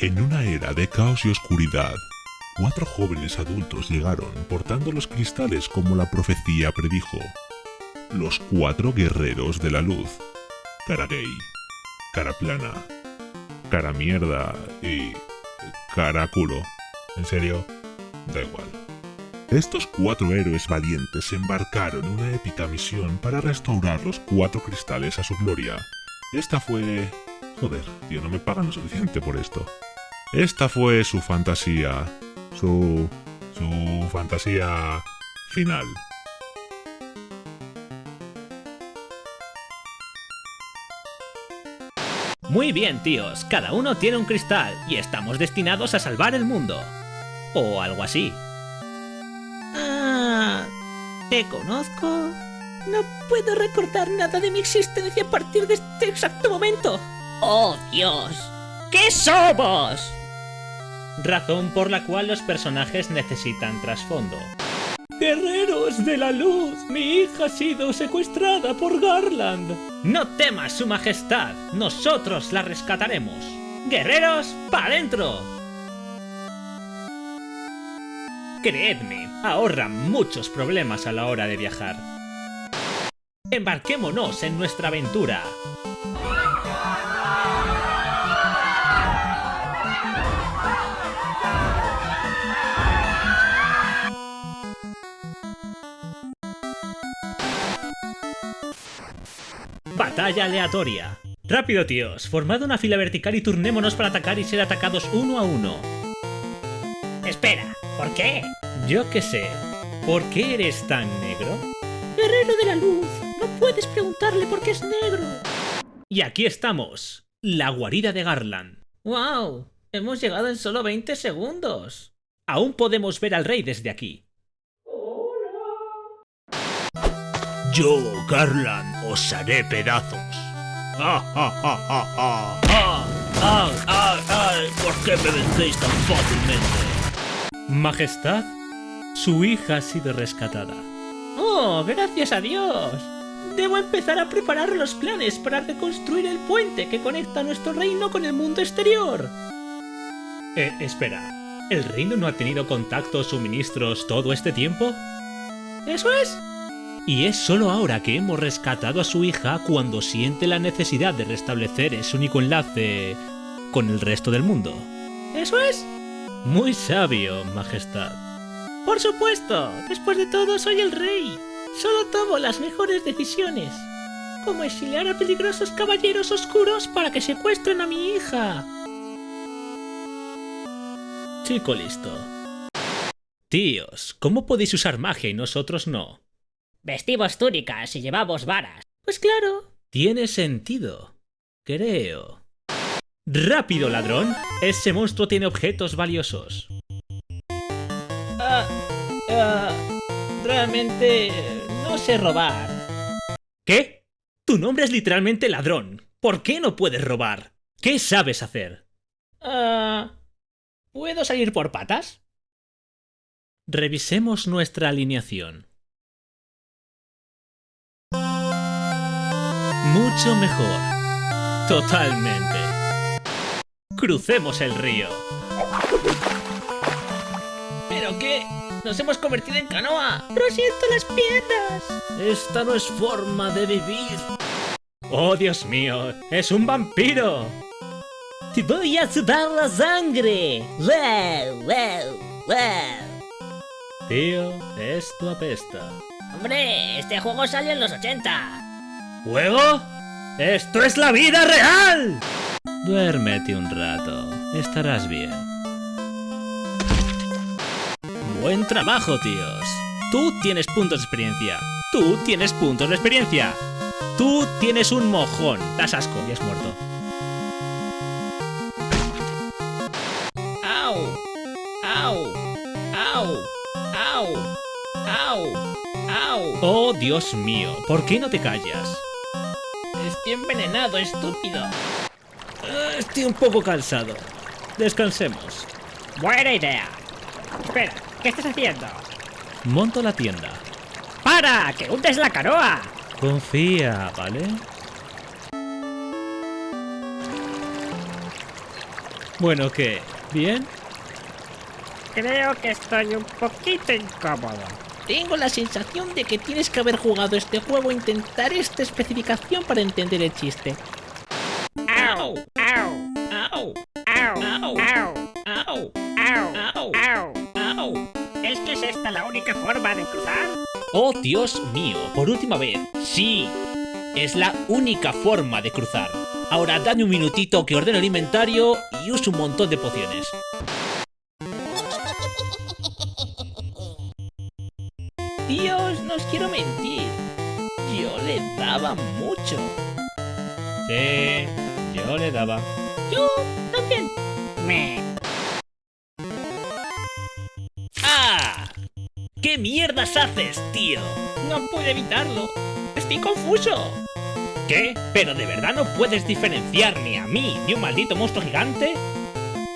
En una era de caos y oscuridad, cuatro jóvenes adultos llegaron portando los cristales como la profecía predijo. Los cuatro guerreros de la luz. Cara gay, cara plana, cara mierda y cara culo. ¿En serio? Da igual. Estos cuatro héroes valientes embarcaron en una épica misión para restaurar los cuatro cristales a su gloria. Esta fue... Joder, tío, no me pagan lo suficiente por esto. Esta fue su fantasía. Su... su fantasía final. Muy bien, tíos, cada uno tiene un cristal y estamos destinados a salvar el mundo. O algo así. Ah, ¿te conozco? No puedo recordar nada de mi existencia a partir de este exacto momento. ¡Oh, Dios! ¿Qué somos? Razón por la cual los personajes necesitan trasfondo. Guerreros de la luz, mi hija ha sido secuestrada por Garland. No temas, su majestad, nosotros la rescataremos. Guerreros, para adentro. Creedme, ahorra muchos problemas a la hora de viajar. Embarquémonos en nuestra aventura. Batalla aleatoria. Rápido, tíos. Formad una fila vertical y turnémonos para atacar y ser atacados uno a uno. Espera, ¿por qué? Yo qué sé. ¿Por qué eres tan negro? Guerrero de la luz, no puedes preguntarle por qué es negro. Y aquí estamos. La guarida de Garland. ¡Wow! Hemos llegado en solo 20 segundos. Aún podemos ver al rey desde aquí. Yo, Garland, os haré pedazos. ¡Ah, ah, ah, ah, ah! ¡Ah, ah, ah, ah! ¿Por qué me vencéis tan fácilmente? Majestad, su hija ha sido rescatada. ¡Oh, gracias a Dios! Debo empezar a preparar los planes para reconstruir el puente que conecta nuestro reino con el mundo exterior. Eh, espera. ¿El reino no ha tenido contacto o suministros todo este tiempo? ¿Eso es? Y es solo ahora que hemos rescatado a su hija cuando siente la necesidad de restablecer ese único enlace con el resto del mundo. ¿Eso es? Muy sabio, Majestad. Por supuesto, después de todo soy el rey. Solo tomo las mejores decisiones. Como exiliar a peligrosos caballeros oscuros para que secuestren a mi hija. Chico listo. Tíos, ¿cómo podéis usar magia y nosotros no? Vestimos túnicas y llevamos varas. Pues claro. Tiene sentido. Creo. ¡Rápido, ladrón! Ese monstruo tiene objetos valiosos. Ah, ah, realmente no sé robar. ¿Qué? Tu nombre es literalmente ladrón. ¿Por qué no puedes robar? ¿Qué sabes hacer? Ah, ¿Puedo salir por patas? Revisemos nuestra alineación. Mucho mejor. Totalmente. Crucemos el río. ¿Pero qué? ¡Nos hemos convertido en canoa! ¡Prosiento las piernas! Esta no es forma de vivir. ¡Oh, Dios mío! ¡Es un vampiro! ¡Te voy a sudar la sangre! ¡Wow, wow, wow! Tío, esto apesta. ¡Hombre! Este juego salió en los 80. ¿Juego? ¡Esto es la vida real! Duérmete un rato, estarás bien. Buen trabajo, tíos. Tú tienes puntos de experiencia. Tú tienes puntos de experiencia. Tú tienes un mojón. Das asco y has muerto. ¡Au! ¡Au! ¡Au! ¡Au! ¡Au! ¡Au! Oh, Dios mío, ¿por qué no te callas? Estoy envenenado, estúpido. Ah, Estoy un poco cansado. Descansemos. Buena idea. Espera, ¿qué estás haciendo? Monto la tienda. ¡Para! ¡Que hundes la canoa! Confía, ¿vale? Bueno, ¿qué? ¿Bien? Creo que estoy un poquito incómodo. Tengo la sensación de que tienes que haber jugado este juego e intentar esta especificación para entender el chiste. ¡Au! ¡Au! ¡Au! ¡Au! ¡Au! ¡Au! ¡Au! ¡Au! ¡Au! ¿Es que es esta la única forma de cruzar? ¡Oh, Dios mío! Por última vez. ¡Sí! Es la única forma de cruzar. Ahora dame un minutito que ordeno el inventario y uso un montón de pociones. Os quiero mentir. Yo le daba mucho. Sí, yo le daba. Yo también. Me. ¡Ah! ¿Qué mierdas haces, tío? No pude evitarlo. Estoy confuso. ¿Qué? ¿Pero de verdad no puedes diferenciar ni a mí ni un maldito monstruo gigante?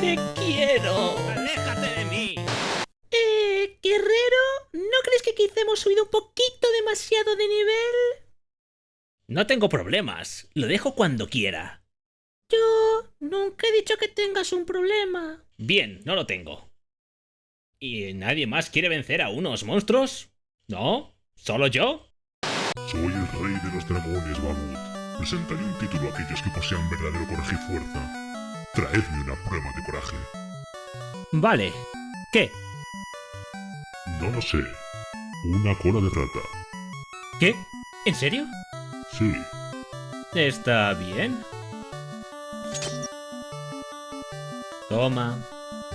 Te quiero. ¡Aléjate hemos subido un poquito demasiado de nivel? No tengo problemas. Lo dejo cuando quiera. Yo nunca he dicho que tengas un problema. Bien, no lo tengo. ¿Y nadie más quiere vencer a unos monstruos? ¿No? ¿Solo yo? Soy el rey de los dragones, Babut. Presentaré un título a aquellos que posean verdadero coraje y fuerza. Traedme una prueba de coraje. Vale. ¿Qué? No lo sé. Una cola de rata. ¿Qué? ¿En serio? Sí. Está bien. Toma.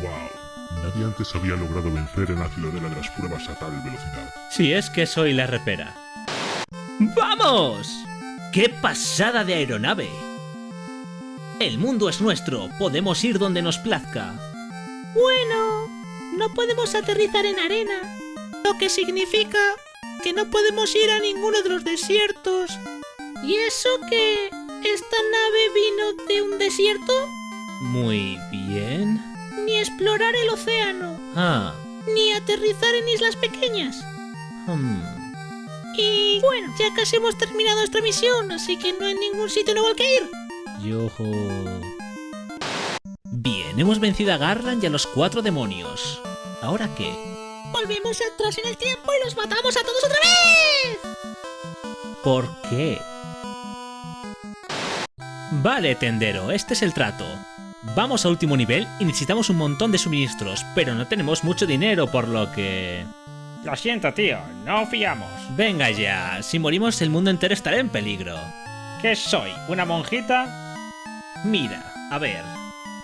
Wow. Nadie antes había logrado vencer en la ciudadela de las pruebas a tal velocidad. Si es que soy la repera. ¡Vamos! ¡Qué pasada de aeronave! El mundo es nuestro, podemos ir donde nos plazca. Bueno, no podemos aterrizar en arena, lo que significa que no podemos ir a ninguno de los desiertos. ¿Y eso que esta nave vino de un desierto? Muy bien. Ni explorar el océano, Ah. ni aterrizar en islas pequeñas. hmm. Y bueno, ya casi hemos terminado nuestra misión, así que no hay ningún sitio nuevo al que ir. Yo... Bien, hemos vencido a Garland y a los cuatro demonios. ¿Ahora qué? Volvemos atrás en el tiempo y los matamos a todos otra vez. ¿Por qué? Vale, tendero, este es el trato. Vamos a último nivel y necesitamos un montón de suministros, pero no tenemos mucho dinero, por lo que... Lo siento, tío, no fiamos. Venga ya, si morimos el mundo entero estará en peligro. ¿Qué soy? ¿Una monjita? Mira, a ver.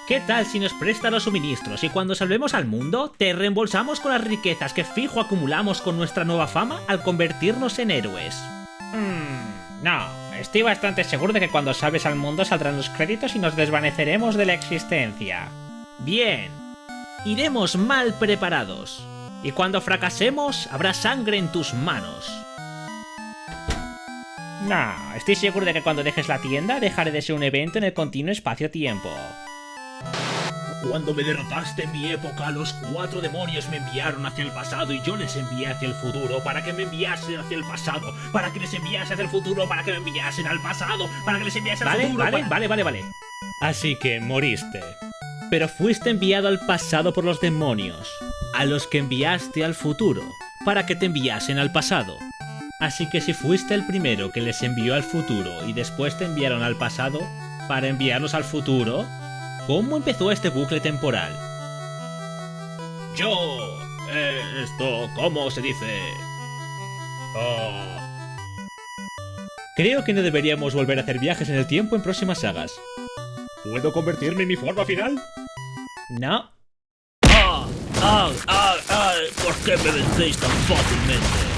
¿Qué tal si nos presta los suministros y cuando salvemos al mundo te reembolsamos con las riquezas que fijo acumulamos con nuestra nueva fama al convertirnos en héroes? Mmm, no. Estoy bastante seguro de que cuando salves al mundo saldrán los créditos y nos desvaneceremos de la existencia. Bien. Iremos mal preparados. Y cuando fracasemos, habrá sangre en tus manos. No, estoy seguro de que cuando dejes la tienda dejaré de ser un evento en el continuo espacio-tiempo. Cuando me derrotaste en mi época, los cuatro demonios me enviaron hacia el pasado y yo les envié hacia el futuro para que me enviasen hacia el pasado, para que les enviase hacia el futuro, para que me enviasen al pasado, para que les enviase al Vale, futuro. vale, para- vale, vale, vale. Así que moriste. Pero fuiste enviado al pasado por los demonios, a los que enviaste al futuro, para que te enviasen al pasado. Así que si fuiste el primero que les envió al futuro y después te enviaron al pasado, para enviarlos al futuro, ¿cómo empezó este bucle temporal? Yo... eh, esto, ¿cómo se dice? Ah. Creo que no deberíamos volver a hacer viajes en el tiempo en próximas sagas. ¿Puedo convertirme en mi forma final? No. ¡Ah! ¡Ah! ¡Ah! ¡Ah! ¿Por qué me vencéis tan fácilmente?